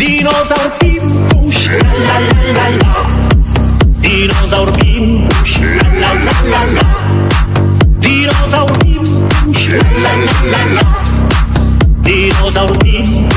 Dinosaur Pimpuś, la la la la la. Dinosaur Pimpuś, la la la la la. Dinosaur Pimpuś, la la la la la. Dinosaur Pimpuś,